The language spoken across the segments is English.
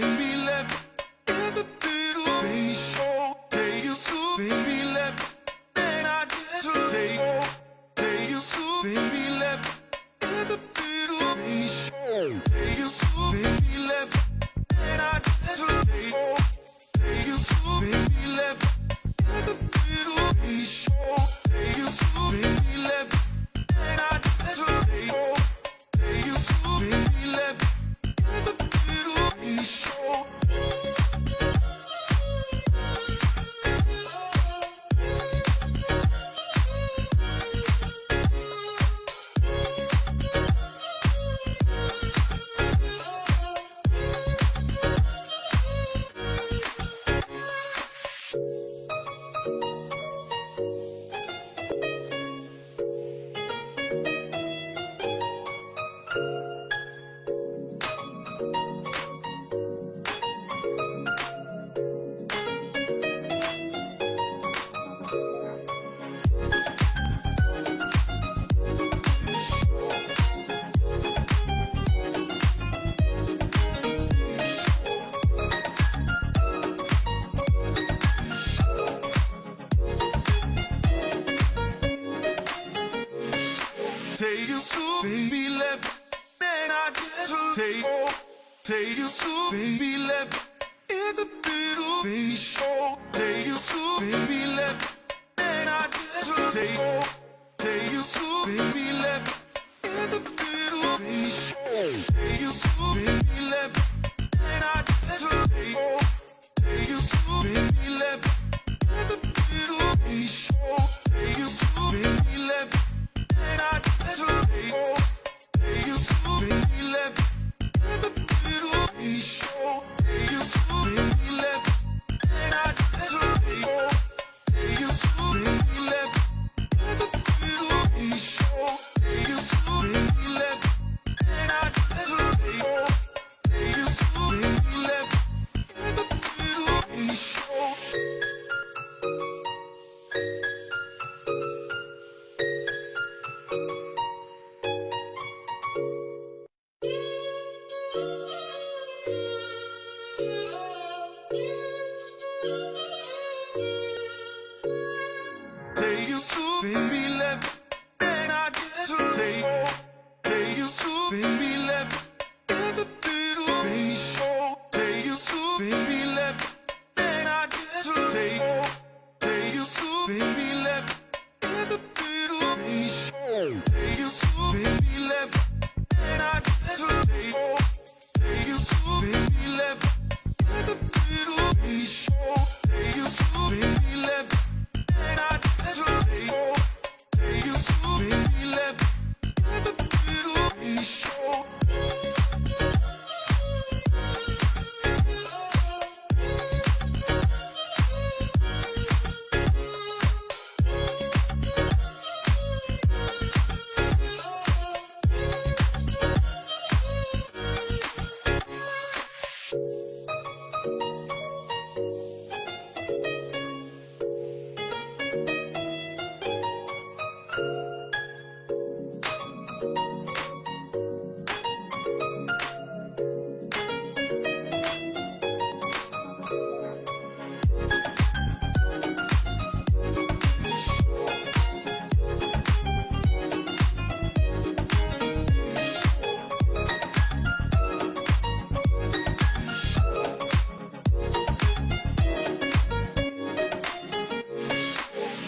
baby take you slow, baby, let me. I get to take take you slow, baby, let me. It's a little baby show, take you slow, baby, let me. I get to take take you slow, baby, let me. It's a little baby Baby, let me, I get to take, take you to, baby.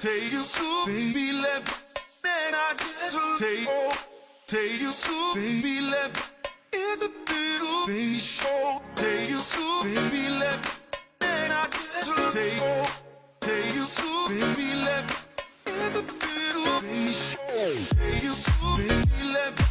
take you slow, baby, let then I get to take off. Take you slow, baby, let it's a little baby. show. Take you slow, baby, let then I get to take off. Take you slow, baby, let it's a little baby. show. Take you slow, baby, let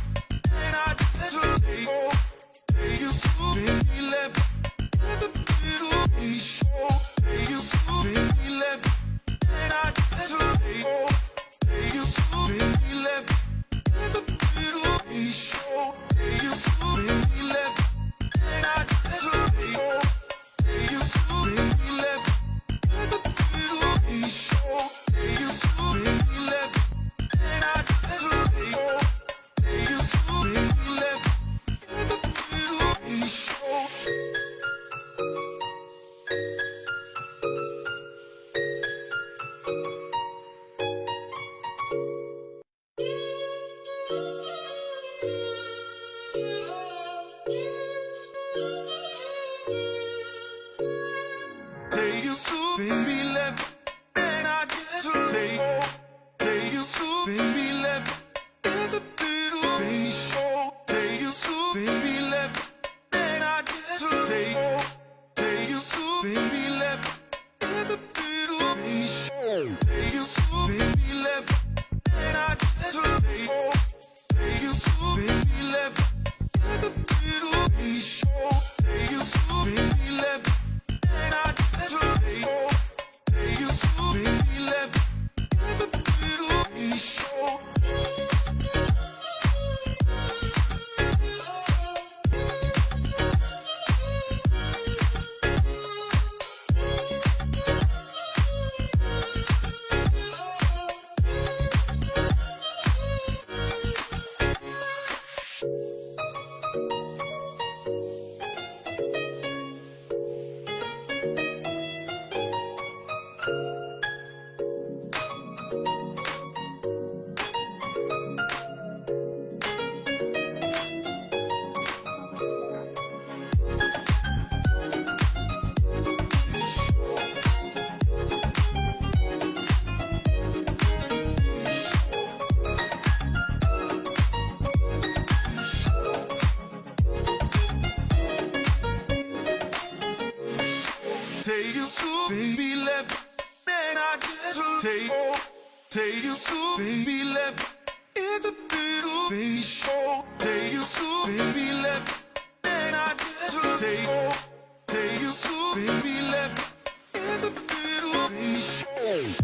take off, take you soon, baby left. It's a little baby show, take you baby left. Then I to take off, take you baby left. It's a little baby show,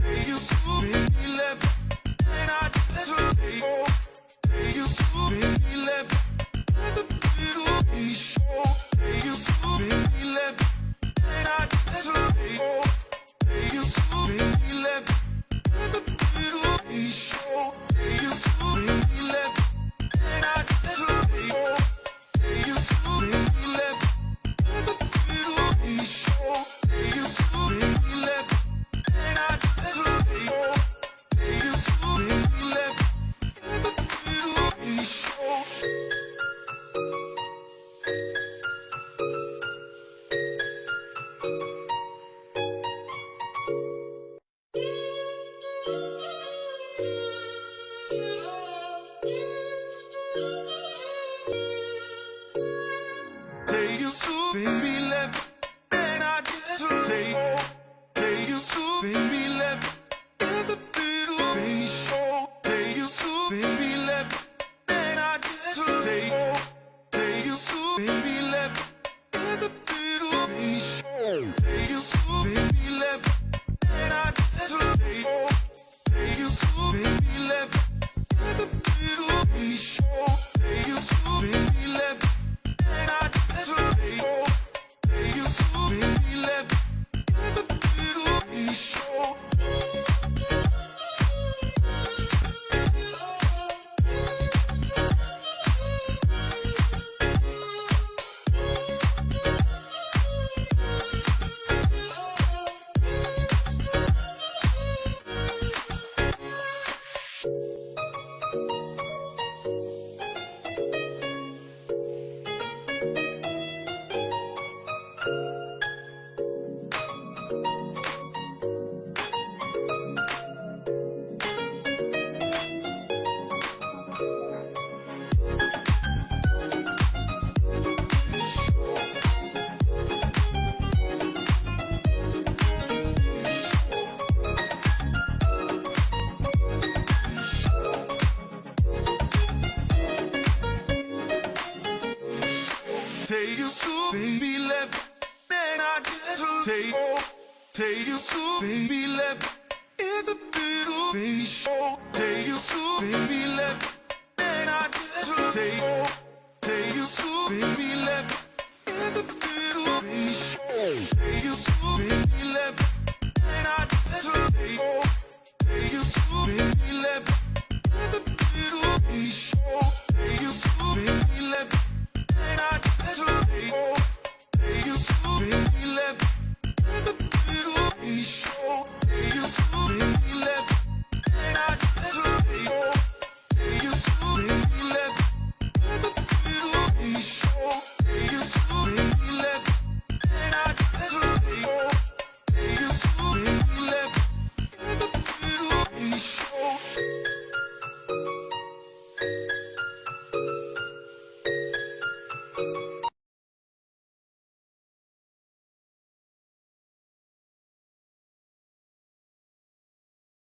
take you baby left. Then I to take off. Take you slow, baby, left. It's a little baby show Take you slow, baby, left. And I just take off you slow, baby, left. It's a little baby show Take you slow, baby, left. And I just take off you slow, baby, left. It's a little baby show